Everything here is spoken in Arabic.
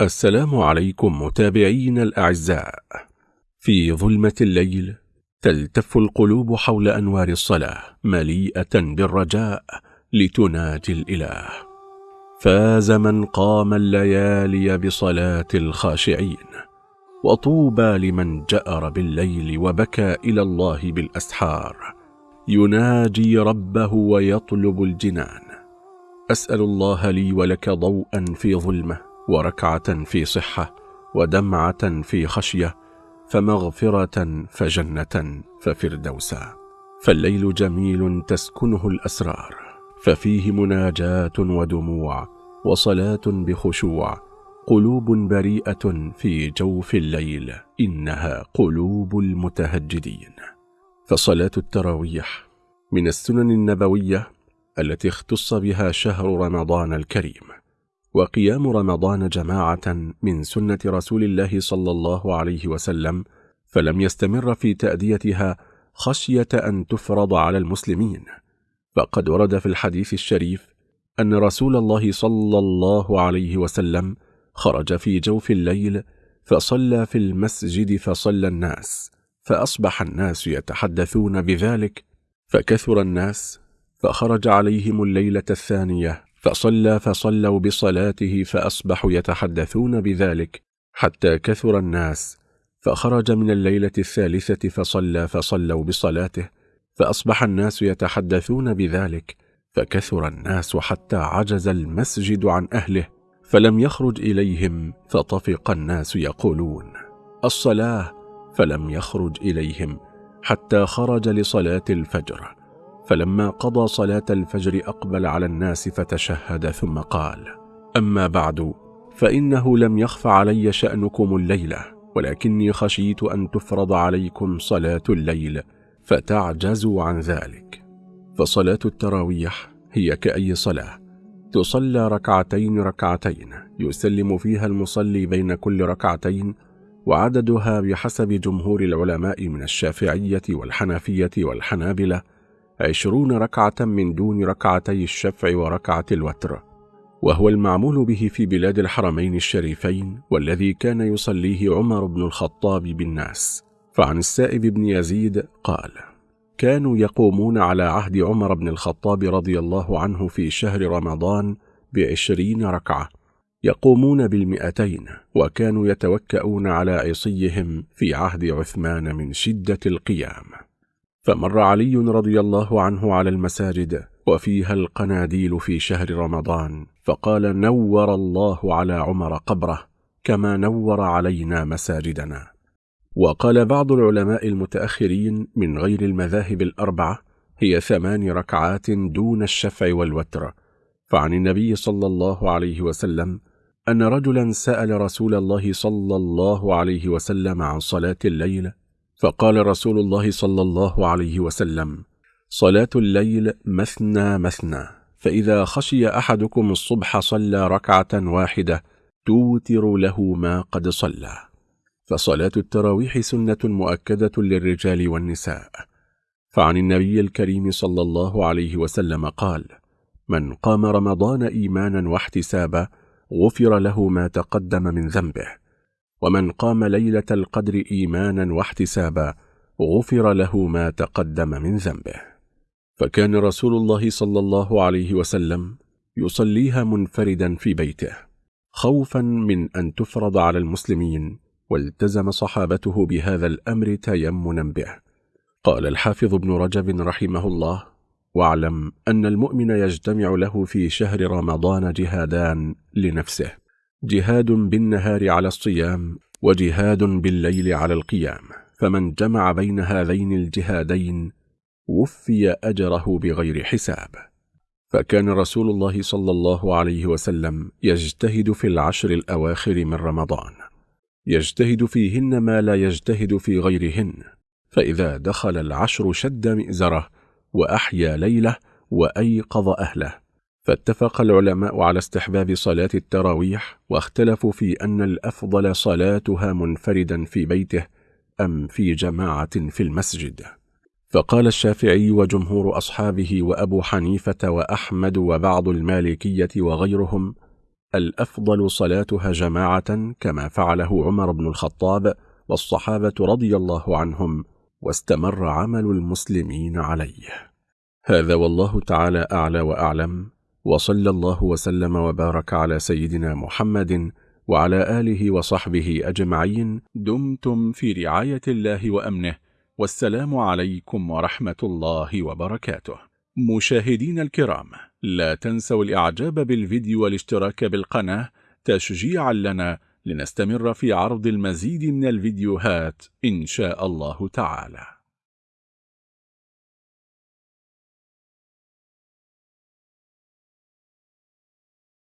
السلام عليكم متابعين الأعزاء. في ظلمة الليل تلتف القلوب حول أنوار الصلاة مليئة بالرجاء لتناجي الإله. فاز من قام الليالي بصلاة الخاشعين وطوبى لمن جأر بالليل وبكى إلى الله بالأسحار. يناجي ربه ويطلب الجنان. أسأل الله لي ولك ضوءا في ظلمة وركعة في صحة ودمعة في خشية فمغفرة فجنة ففردوسا فالليل جميل تسكنه الأسرار ففيه مناجاة ودموع وصلاة بخشوع قلوب بريئة في جوف الليل إنها قلوب المتهجدين. فصلاة التراويح من السنن النبوية التي اختص بها شهر رمضان الكريم. وقيام رمضان جماعة من سنة رسول الله صلى الله عليه وسلم فلم يستمر في تأديتها خشية أن تفرض على المسلمين. فقد ورد في الحديث الشريف أن رسول الله صلى الله عليه وسلم خرج في جوف الليل فصلى في المسجد فصلى الناس فأصبح الناس يتحدثون بذلك فكثر الناس فخرج عليهم الليلة الثانية فصلى فصلوا بصلاته فأصبحوا يتحدثون بذلك حتى كثر الناس فخرج من الليلة الثالثة فصلى فصلوا بصلاته فأصبح الناس يتحدثون بذلك فكثر الناس حتى عجز المسجد عن أهله فلم يخرج إليهم فطفق الناس يقولون الصلاة! فلم يخرج إليهم حتى خرج لصلاة الفجر فلما قضى صلاة الفجر أقبل على الناس فتشهد ثم قال أما بعد فإنه لم يخف علي شأنكم الليلة ولكني خشيت أن تفرض عليكم صلاة الليل فتعجزوا عن ذلك. فصلاة التراويح هي كأي صلاة تصلى ركعتين ركعتين يسلم فيها المصلي بين كل ركعتين وعددها بحسب جمهور العلماء من الشافعية والحنفية والحنابلة عشرون ركعة من دون ركعتي الشفع وركعة الوتر وهو المعمول به في بلاد الحرمين الشريفين والذي كان يصليه عمر بن الخطاب بالناس. فعن السائب بن يزيد قال كانوا يقومون على عهد عمر بن الخطاب رضي الله عنه في شهر رمضان بعشرين ركعة يقومون بالمئتين وكانوا يتوكؤون على عصيهم في عهد عثمان من شدة القيام فمر علي رضي الله عنه على المساجد وفيها القناديل في شهر رمضان فقال نور الله على عمر قبره كما نور علينا مساجدنا. وقال بعض العلماء المتأخرين من غير المذاهب الأربعة هي ثمان ركعات دون الشفع والوتر. فعن النبي صلى الله عليه وسلم أن رجلا سأل رسول الله صلى الله عليه وسلم عن صلاة الليل فقال رسول الله صلى الله عليه وسلم صلاة الليل مثنى مثنى فإذا خشي أحدكم الصبح صلى ركعة واحدة توتر له ما قد صلى. فصلاة التراويح سنة مؤكدة للرجال والنساء. فعن النبي الكريم صلى الله عليه وسلم قال من قام رمضان إيمانا واحتسابا غفر له ما تقدم من ذنبه. ومن قام ليلة القدر إيمانا واحتسابا غفر له ما تقدم من ذنبه. فكان رسول الله صلى الله عليه وسلم يصليها منفردا في بيته خوفا من أن تفرض على المسلمين والتزم صحابته بهذا الأمر تيمنا به. قال الحافظ ابن رجب رحمه الله واعلم أن المؤمن يجتمع له في شهر رمضان جهادان لنفسه جهاد بالنهار على الصيام وجهاد بالليل على القيام فمن جمع بين هذين الجهادين وفي أجره بغير حساب. فكان رسول الله صلى الله عليه وسلم يجتهد في العشر الأواخر من رمضان. يجتهد فيهن ما لا يجتهد في غيرهن فإذا دخل العشر شد مئزره وأحيا ليله وأيقظ أهله. فاتفق العلماء على استحباب صلاة التراويح واختلفوا في أن الأفضل صلاتها منفردا في بيته أم في جماعة في المسجد. فقال الشافعي وجمهور أصحابه وأبو حنيفة وأحمد وبعض المالكية وغيرهم الأفضل صلاتها جماعة كما فعله عمر بن الخطاب والصحابة رضي الله عنهم واستمر عمل المسلمين عليه. هذا والله تعالى أعلى وأعلم. وصلى الله وسلم وبارك على سيدنا محمد وعلى آله وصحبه أجمعين. دمتم في رعاية الله وأمنه. والسلام عليكم ورحمة الله وبركاته. مشاهدين الكرام لا تنسوا الإعجاب بالفيديو والاشتراك بالقناة تشجيعا لنا لنستمر في عرض المزيد من الفيديوهات إن شاء الله تعالى.